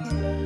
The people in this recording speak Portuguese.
Música